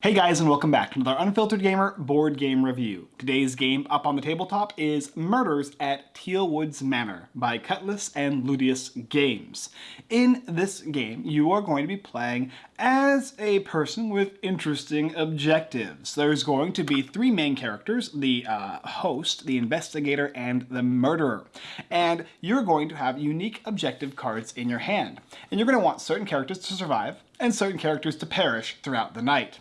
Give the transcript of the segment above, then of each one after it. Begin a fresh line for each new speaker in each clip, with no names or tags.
Hey guys and welcome back to another Unfiltered Gamer board game review. Today's game up on the tabletop is Murders at Tealwoods Manor by Cutlass and Ludius Games. In this game, you are going to be playing as a person with interesting objectives. There's going to be three main characters, the uh, host, the investigator, and the murderer. And you're going to have unique objective cards in your hand. And you're going to want certain characters to survive and certain characters to perish throughout the night.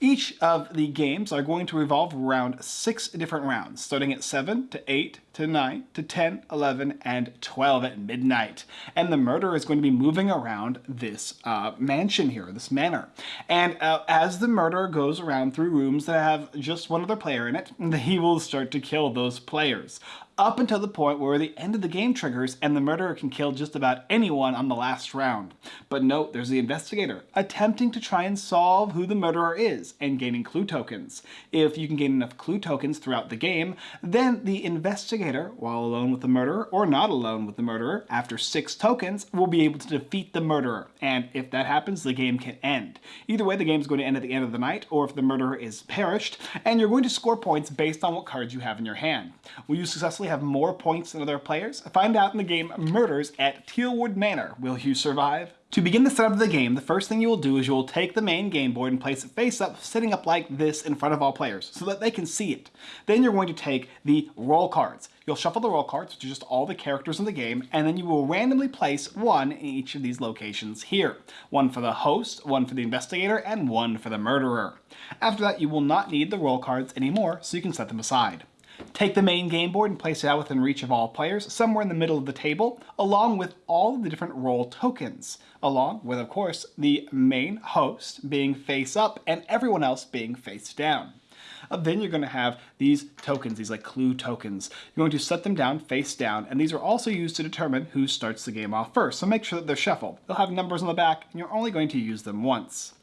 Each of the games are going to revolve around six different rounds, starting at 7 to 8 to 9 to 10, 11, and 12 at midnight. And the murderer is going to be moving around this uh, mansion here, this manor. And uh, as the murderer goes around through rooms that have just one other player in it, he will start to kill those players up until the point where the end of the game triggers and the murderer can kill just about anyone on the last round. But note, there's the investigator, attempting to try and solve who the murderer is and gaining clue tokens. If you can gain enough clue tokens throughout the game, then the investigator, while alone with the murderer or not alone with the murderer, after six tokens, will be able to defeat the murderer. And if that happens, the game can end. Either way, the game is going to end at the end of the night, or if the murderer is perished, and you're going to score points based on what cards you have in your hand. Will you successfully have more points than other players? Find out in the game Murders at Tealwood Manor. Will you survive? To begin the setup of the game, the first thing you will do is you will take the main game board and place it face up, sitting up like this in front of all players, so that they can see it. Then you're going to take the role cards. You'll shuffle the role cards, which are just all the characters in the game, and then you will randomly place one in each of these locations here. One for the host, one for the investigator, and one for the murderer. After that, you will not need the role cards anymore, so you can set them aside. Take the main game board and place it out within reach of all players, somewhere in the middle of the table, along with all the different role tokens, along with, of course, the main host being face up and everyone else being face down. Uh, then you're going to have these tokens, these like clue tokens. You're going to set them down face down, and these are also used to determine who starts the game off first, so make sure that they're shuffled. They'll have numbers on the back, and you're only going to use them once.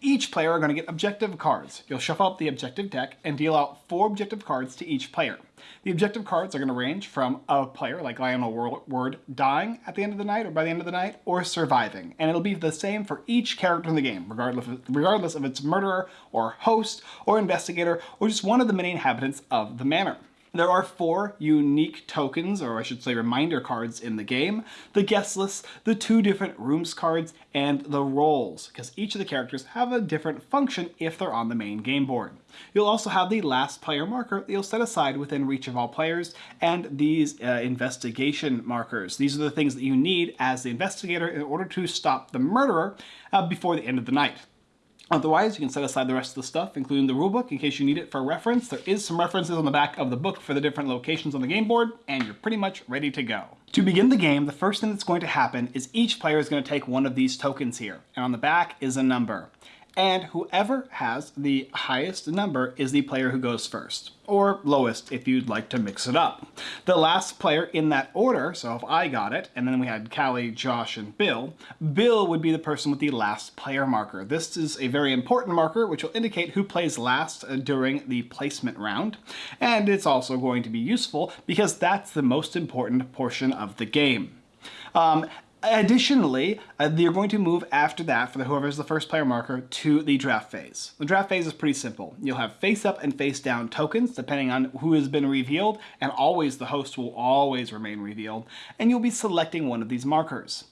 Each player are going to get objective cards. You'll shuffle up the objective deck and deal out four objective cards to each player. The objective cards are going to range from a player, like Lionel Ward, dying at the end of the night or by the end of the night, or surviving. And it'll be the same for each character in the game, regardless of, regardless of its murderer, or host, or investigator, or just one of the many inhabitants of the manor. There are four unique tokens, or I should say reminder cards in the game. The guest list, the two different rooms cards, and the roles, because each of the characters have a different function if they're on the main game board. You'll also have the last player marker that you'll set aside within reach of all players, and these uh, investigation markers. These are the things that you need as the investigator in order to stop the murderer uh, before the end of the night. Otherwise, you can set aside the rest of the stuff, including the rulebook, in case you need it for reference. There is some references on the back of the book for the different locations on the game board, and you're pretty much ready to go. To begin the game, the first thing that's going to happen is each player is going to take one of these tokens here, and on the back is a number and whoever has the highest number is the player who goes first, or lowest if you'd like to mix it up. The last player in that order, so if I got it, and then we had Callie, Josh, and Bill, Bill would be the person with the last player marker. This is a very important marker which will indicate who plays last uh, during the placement round, and it's also going to be useful because that's the most important portion of the game. Um, Additionally, uh, you're going to move after that, for whoever is the first player marker, to the draft phase. The draft phase is pretty simple. You'll have face up and face down tokens, depending on who has been revealed, and always the host will always remain revealed, and you'll be selecting one of these markers.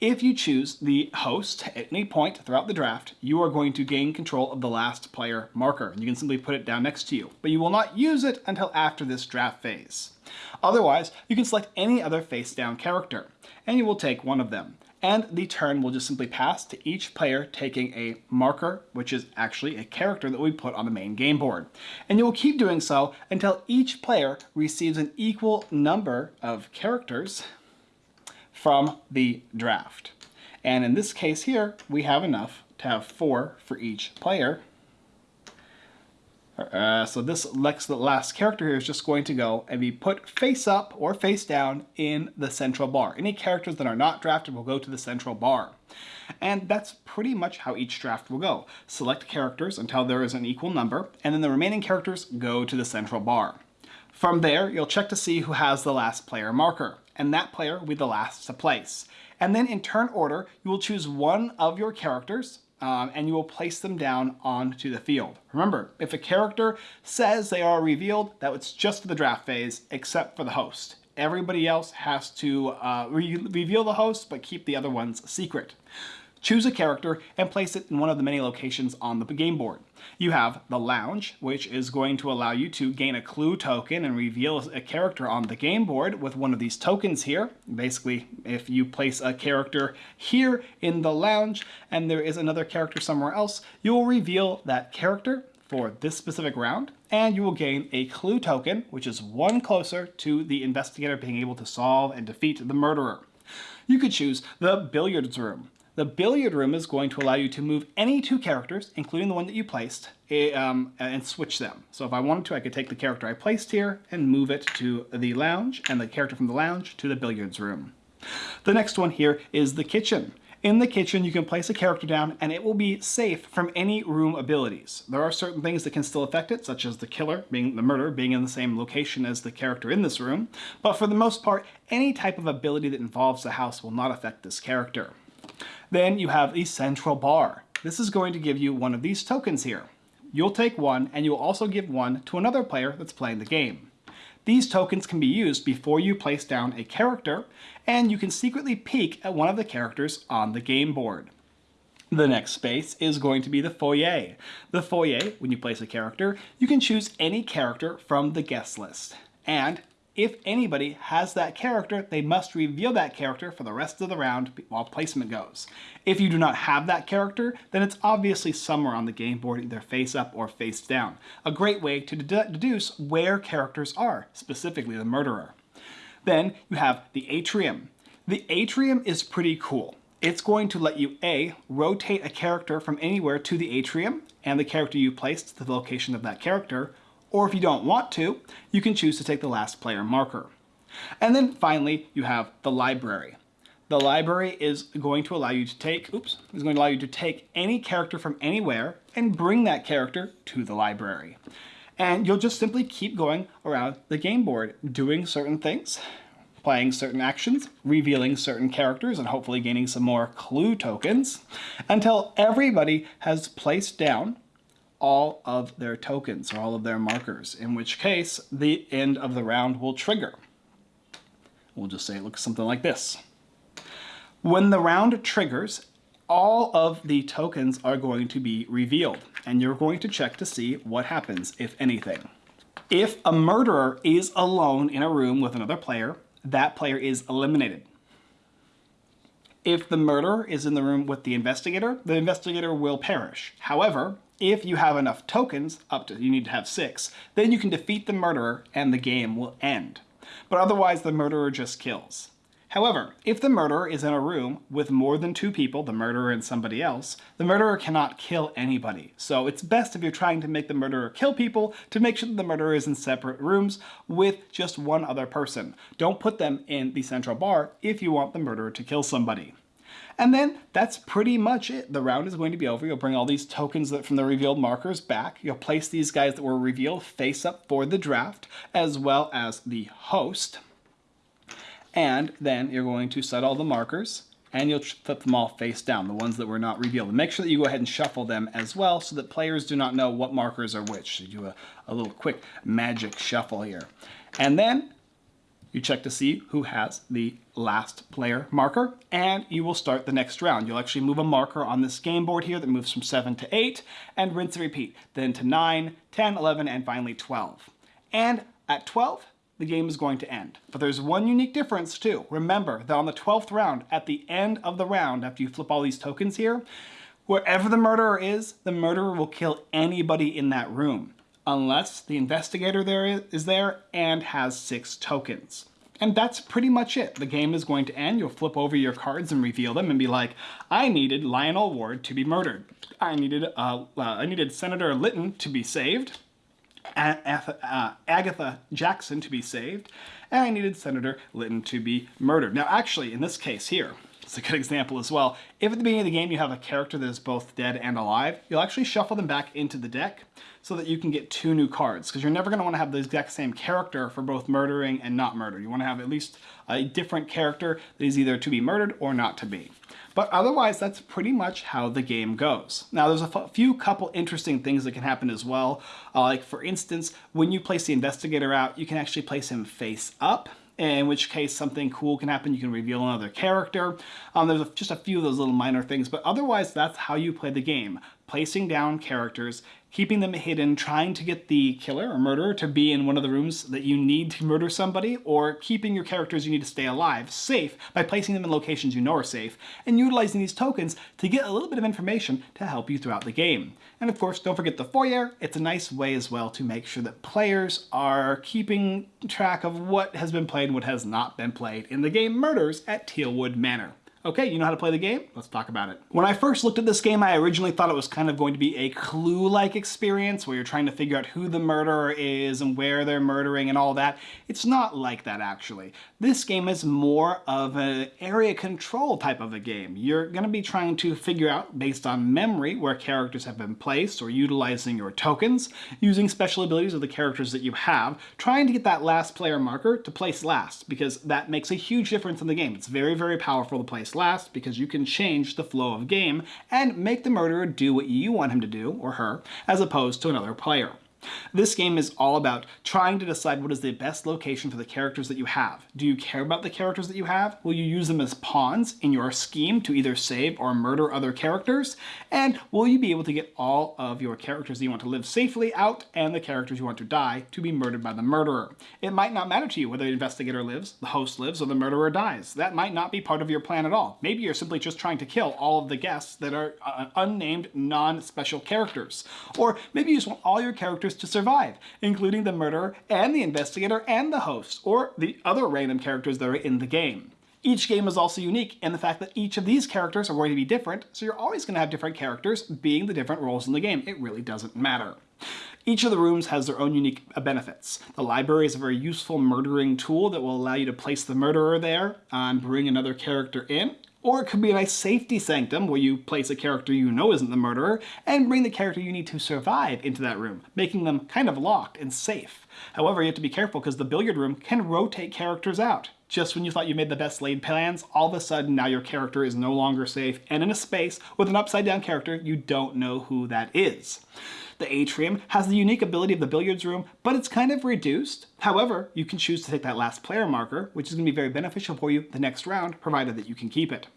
If you choose the host at any point throughout the draft, you are going to gain control of the last player marker. And You can simply put it down next to you, but you will not use it until after this draft phase. Otherwise, you can select any other face down character and you will take one of them. And the turn will just simply pass to each player taking a marker, which is actually a character that we put on the main game board. And you will keep doing so until each player receives an equal number of characters from the draft. And in this case here, we have enough to have four for each player. Uh, so this last character here is just going to go and be put face up or face down in the central bar. Any characters that are not drafted will go to the central bar. And that's pretty much how each draft will go. Select characters until there is an equal number, and then the remaining characters go to the central bar. From there, you'll check to see who has the last player marker, and that player will be the last to place. And then in turn order, you will choose one of your characters um, and you will place them down onto the field. Remember, if a character says they are revealed, that it's just for the draft phase, except for the host. Everybody else has to uh, re reveal the host, but keep the other ones secret. Choose a character and place it in one of the many locations on the game board. You have the lounge, which is going to allow you to gain a clue token and reveal a character on the game board with one of these tokens here. Basically, if you place a character here in the lounge and there is another character somewhere else, you will reveal that character for this specific round, and you will gain a clue token, which is one closer to the investigator being able to solve and defeat the murderer. You could choose the billiards room. The billiard room is going to allow you to move any two characters, including the one that you placed, eh, um, and switch them. So if I wanted to, I could take the character I placed here and move it to the lounge, and the character from the lounge to the billiards room. The next one here is the kitchen. In the kitchen, you can place a character down and it will be safe from any room abilities. There are certain things that can still affect it, such as the killer, being the murder, being in the same location as the character in this room. But for the most part, any type of ability that involves the house will not affect this character. Then you have a central bar. This is going to give you one of these tokens here. You'll take one and you'll also give one to another player that's playing the game. These tokens can be used before you place down a character, and you can secretly peek at one of the characters on the game board. The next space is going to be the foyer. The foyer, when you place a character, you can choose any character from the guest list. And if anybody has that character, they must reveal that character for the rest of the round while placement goes. If you do not have that character, then it's obviously somewhere on the game board, either face up or face down. A great way to deduce where characters are, specifically the murderer. Then you have the atrium. The atrium is pretty cool. It's going to let you A, rotate a character from anywhere to the atrium, and the character you placed to the location of that character, or if you don't want to, you can choose to take the last player marker. And then finally, you have the library. The library is going to allow you to take, oops, is going to allow you to take any character from anywhere and bring that character to the library. And you'll just simply keep going around the game board, doing certain things, playing certain actions, revealing certain characters, and hopefully gaining some more clue tokens, until everybody has placed down all of their tokens or all of their markers, in which case the end of the round will trigger. We'll just say it looks something like this. When the round triggers, all of the tokens are going to be revealed, and you're going to check to see what happens, if anything. If a murderer is alone in a room with another player, that player is eliminated. If the murderer is in the room with the investigator, the investigator will perish. However, if you have enough tokens, up to you need to have six, then you can defeat the murderer and the game will end. But otherwise the murderer just kills. However, if the murderer is in a room with more than two people, the murderer and somebody else, the murderer cannot kill anybody. So it's best if you're trying to make the murderer kill people to make sure that the murderer is in separate rooms with just one other person. Don't put them in the central bar if you want the murderer to kill somebody. And then that's pretty much it. The round is going to be over. You'll bring all these tokens that from the revealed markers back. You'll place these guys that were revealed face up for the draft, as well as the host. And then you're going to set all the markers and you'll flip them all face down, the ones that were not revealed. And make sure that you go ahead and shuffle them as well so that players do not know what markers are which. So do a, a little quick magic shuffle here. And then you check to see who has the last player marker, and you will start the next round. You'll actually move a marker on this game board here that moves from 7 to 8, and rinse and repeat, then to 9, 10, 11, and finally 12. And at 12, the game is going to end. But there's one unique difference too. Remember that on the 12th round, at the end of the round, after you flip all these tokens here, wherever the murderer is, the murderer will kill anybody in that room unless the investigator there is there and has six tokens. And that's pretty much it. The game is going to end. You'll flip over your cards and reveal them and be like, I needed Lionel Ward to be murdered. I needed, uh, uh, I needed Senator Lytton to be saved. uh, Agatha Jackson to be saved. And I needed Senator Lytton to be murdered. Now, actually, in this case here, It's a good example as well. If at the beginning of the game you have a character that is both dead and alive, you'll actually shuffle them back into the deck so that you can get two new cards because you're never going to want to have the exact same character for both murdering and not murder. You want to have at least a different character that is either to be murdered or not to be. But otherwise, that's pretty much how the game goes. Now, there's a few couple interesting things that can happen as well. Uh, like, for instance, when you place the investigator out, you can actually place him face up in which case something cool can happen. You can reveal another character. Um, there's a, just a few of those little minor things, but otherwise that's how you play the game. Placing down characters keeping them hidden, trying to get the killer or murderer to be in one of the rooms that you need to murder somebody, or keeping your characters you need to stay alive safe by placing them in locations you know are safe, and utilizing these tokens to get a little bit of information to help you throughout the game. And of course, don't forget the foyer. It's a nice way as well to make sure that players are keeping track of what has been played and what has not been played in the game Murders at Tealwood Manor. Okay, you know how to play the game? Let's talk about it. When I first looked at this game, I originally thought it was kind of going to be a clue-like experience where you're trying to figure out who the murderer is and where they're murdering and all that. It's not like that, actually. This game is more of an area control type of a game. You're going to be trying to figure out, based on memory, where characters have been placed or utilizing your tokens, using special abilities of the characters that you have, trying to get that last player marker to place last, because that makes a huge difference in the game. It's very, very powerful to place last because you can change the flow of game and make the murderer do what you want him to do, or her, as opposed to another player. This game is all about trying to decide what is the best location for the characters that you have. Do you care about the characters that you have? Will you use them as pawns in your scheme to either save or murder other characters? And will you be able to get all of your characters that you want to live safely out and the characters you want to die to be murdered by the murderer? It might not matter to you whether the investigator lives, the host lives, or the murderer dies. That might not be part of your plan at all. Maybe you're simply just trying to kill all of the guests that are uh, unnamed, non-special characters. Or maybe you just want all your characters to survive, including the murderer and the investigator and the host, or the other random characters that are in the game. Each game is also unique in the fact that each of these characters are going to be different, so you're always going to have different characters being the different roles in the game. It really doesn't matter. Each of the rooms has their own unique benefits. The library is a very useful murdering tool that will allow you to place the murderer there and bring another character in. Or it could be a nice safety sanctum where you place a character you know isn't the murderer and bring the character you need to survive into that room, making them kind of locked and safe. However, you have to be careful because the billiard room can rotate characters out. Just when you thought you made the best laid plans, all of a sudden now your character is no longer safe and in a space with an upside down character, you don't know who that is. The atrium has the unique ability of the billiards room, but it's kind of reduced. However, you can choose to take that last player marker, which is going to be very beneficial for you the next round, provided that you can keep it.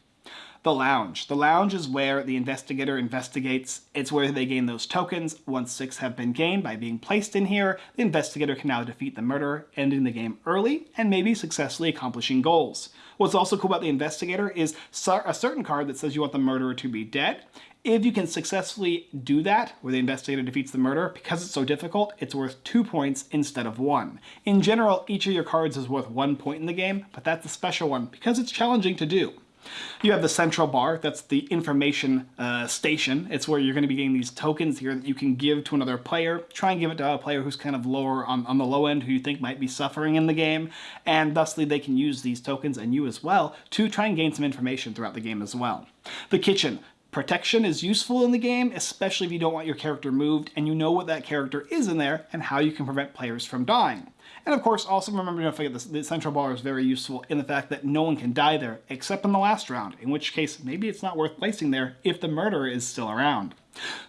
The lounge. The lounge is where the investigator investigates. It's where they gain those tokens. Once six have been gained by being placed in here, the investigator can now defeat the murderer, ending the game early, and maybe successfully accomplishing goals. What's also cool about the investigator is a certain card that says you want the murderer to be dead. If you can successfully do that, where the investigator defeats the murderer, because it's so difficult, it's worth two points instead of one. In general, each of your cards is worth one point in the game, but that's a special one because it's challenging to do. You have the central bar, that's the information uh, station. It's where you're going to be getting these tokens here that you can give to another player. Try and give it to a player who's kind of lower on, on the low end, who you think might be suffering in the game, and thusly they can use these tokens, and you as well, to try and gain some information throughout the game as well. The kitchen. Protection is useful in the game, especially if you don't want your character moved and you know what that character is in there and how you can prevent players from dying. And of course, also remember don't forget this, the central bar is very useful in the fact that no one can die there except in the last round, in which case maybe it's not worth placing there if the murderer is still around.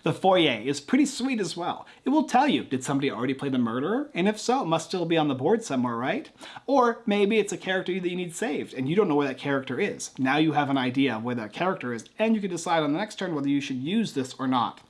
The foyer is pretty sweet as well. It will tell you, did somebody already play the murderer? And if so, it must still be on the board somewhere, right? Or maybe it's a character that you need saved and you don't know where that character is. Now you have an idea of where that character is and you can decide on the next turn whether you should use this or not.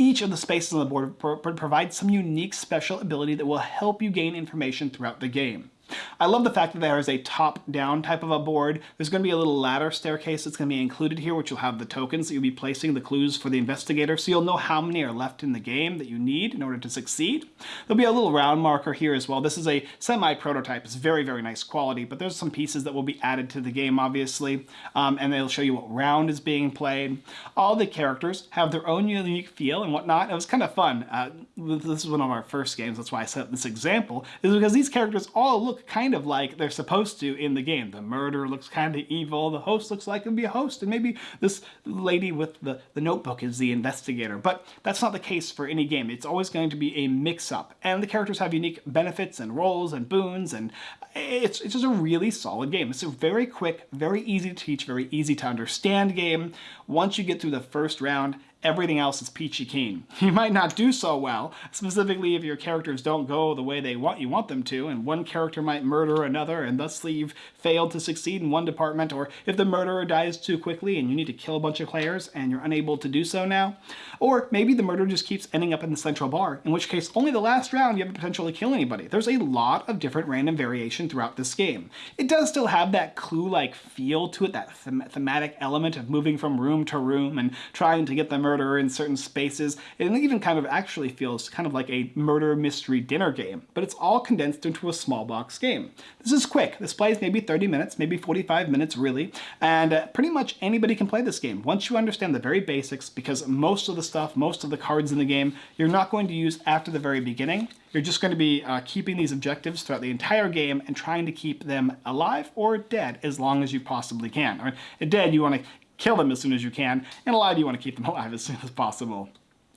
Each of the spaces on the board pro provides some unique special ability that will help you gain information throughout the game. I love the fact that there is a top-down type of a board. There's going to be a little ladder staircase that's going to be included here, which will have the tokens that you'll be placing, the clues for the investigator, so you'll know how many are left in the game that you need in order to succeed. There'll be a little round marker here as well. This is a semi-prototype. It's very, very nice quality, but there's some pieces that will be added to the game, obviously, um, and they'll show you what round is being played. All the characters have their own unique feel and whatnot. It was kind of fun. Uh, this is one of our first games, that's why I set up this example, is because these characters all look kind of like they're supposed to in the game. The murderer looks kind of evil, the host looks like it'd be a host, and maybe this lady with the, the notebook is the investigator. But that's not the case for any game. It's always going to be a mix-up. And the characters have unique benefits and roles and boons, and it's, it's just a really solid game. It's a very quick, very easy to teach, very easy to understand game. Once you get through the first round, everything else is peachy keen. You might not do so well, specifically if your characters don't go the way they want you want them to, and one character might murder another, and thusly you've failed to succeed in one department, or if the murderer dies too quickly and you need to kill a bunch of players and you're unable to do so now. Or maybe the murderer just keeps ending up in the central bar, in which case only the last round you have the potential to kill anybody. There's a lot of different random variation throughout this game. It does still have that clue-like feel to it, that them thematic element of moving from room to room and trying to get the murderer in certain spaces. It even kind of actually feels kind of like a murder mystery dinner game, but it's all condensed into a small box game. This is quick. This plays maybe 30 minutes, maybe 45 minutes really, and uh, pretty much anybody can play this game once you understand the very basics because most of the stuff, most of the cards in the game, you're not going to use after the very beginning. You're just going to be uh, keeping these objectives throughout the entire game and trying to keep them alive or dead as long as you possibly can. Dead, you want to kill them as soon as you can, and a lot of you want to keep them alive as soon as possible.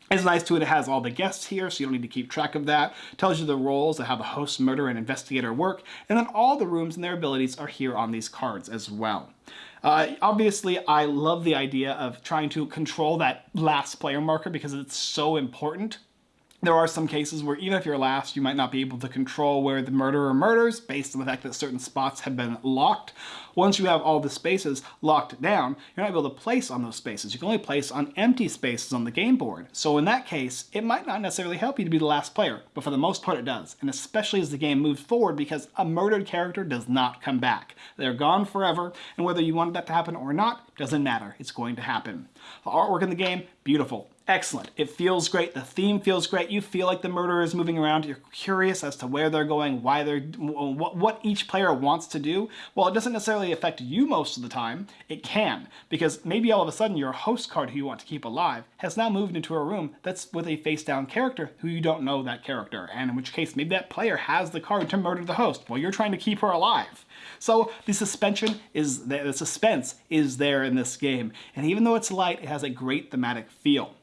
It's nice too, it has all the guests here, so you don't need to keep track of that. tells you the roles of how the host, murderer, and investigator work, and then all the rooms and their abilities are here on these cards as well. Uh, obviously, I love the idea of trying to control that last player marker because it's so important there are some cases where even if you're last, you might not be able to control where the murderer murders based on the fact that certain spots have been locked. Once you have all the spaces locked down, you're not able to place on those spaces. You can only place on empty spaces on the game board. So in that case, it might not necessarily help you to be the last player, but for the most part it does. And especially as the game moves forward because a murdered character does not come back. They're gone forever, and whether you wanted that to happen or not, doesn't matter. It's going to happen. The artwork in the game, beautiful excellent. It feels great. The theme feels great. You feel like the murderer is moving around. You're curious as to where they're going, why they're, what, what each player wants to do. Well, it doesn't necessarily affect you most of the time. It can, because maybe all of a sudden your host card who you want to keep alive has now moved into a room that's with a face down character who you don't know that character. And in which case, maybe that player has the card to murder the host while you're trying to keep her alive. So the suspension is there, the suspense is there in this game. And even though it's light, it has a great thematic feel.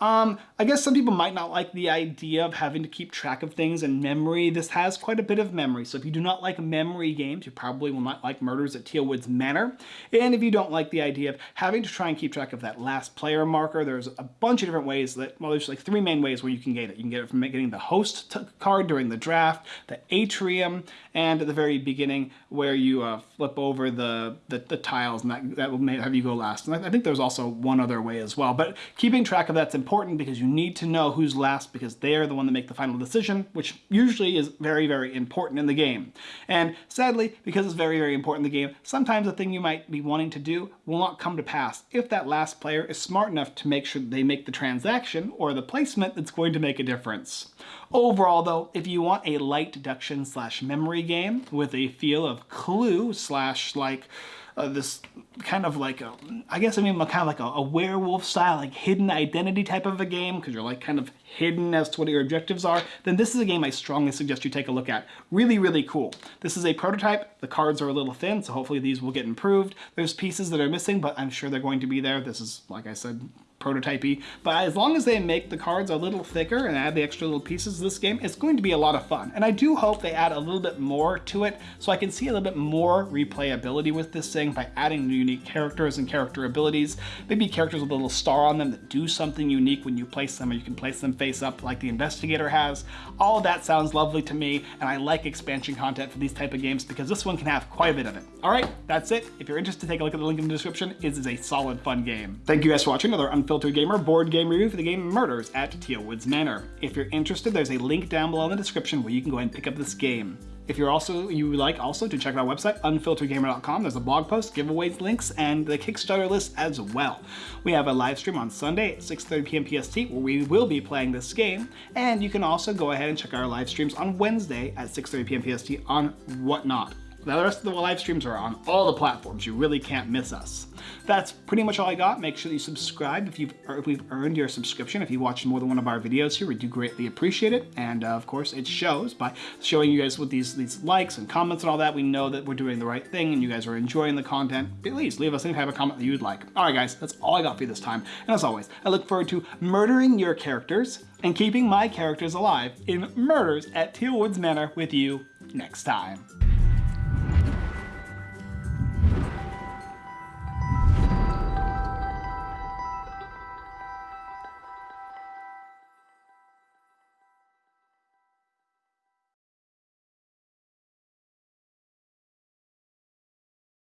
Um, I guess some people might not like the idea of having to keep track of things in memory. This has quite a bit of memory, so if you do not like memory games, you probably will not like Murders at Teal Woods Manor. And if you don't like the idea of having to try and keep track of that last player marker, there's a bunch of different ways that, well, there's like three main ways where you can get it. You can get it from getting the host card during the draft, the atrium, and at the very beginning where you uh, flip over the, the, the, tiles and that, that will have you go last. And I, I think there's also one other way as well, but keeping track of that's important important because you need to know who's last because they're the one that make the final decision, which usually is very, very important in the game. And sadly, because it's very, very important in the game, sometimes the thing you might be wanting to do will not come to pass if that last player is smart enough to make sure they make the transaction or the placement that's going to make a difference. Overall though, if you want a light deduction slash memory game with a feel of clue slash like uh, this kind of like a, I guess I mean kind of like a, a werewolf style, like hidden identity type of a game, because you're like kind of hidden as to what your objectives are, then this is a game I strongly suggest you take a look at. Really, really cool. This is a prototype. The cards are a little thin, so hopefully these will get improved. There's pieces that are missing, but I'm sure they're going to be there. This is, like I said, prototypey. But as long as they make the cards a little thicker and add the extra little pieces to this game, it's going to be a lot of fun. And I do hope they add a little bit more to it so I can see a little bit more replayability with this thing by adding unique characters and character abilities. Maybe characters with a little star on them that do something unique when you place them or you can place them face up like the Investigator has. All that sounds lovely to me and I like expansion content for these type of games because this one can have quite a bit of it. All right, that's it. If you're interested, take a look at the link in the description. It is a solid, fun game. Thank you guys for watching another Unfiltered Gamer board game review for the game Murders at Teal Woods Manor. If you're interested, there's a link down below in the description where you can go ahead and pick up this game. If you're also you would like also to check out our website, unfilteredgamer.com, there's a blog post, giveaways, links, and the Kickstarter list as well. We have a live stream on Sunday at 6.30 p.m. PST where we will be playing this game, and you can also go ahead and check our live streams on Wednesday at 6.30 p.m. PST on Whatnot The rest of the live streams are on all the platforms. You really can't miss us. That's pretty much all I got. Make sure you subscribe if you've if we've earned your subscription. If you watched more than one of our videos here, we do greatly appreciate it. And uh, of course, it shows by showing you guys with these these likes and comments and all that. We know that we're doing the right thing and you guys are enjoying the content. Please leave us any type of comment that you'd like. All right, guys, that's all I got for you this time. And as always, I look forward to murdering your characters and keeping my characters alive in Murders at Tealwoods Manor with you next time.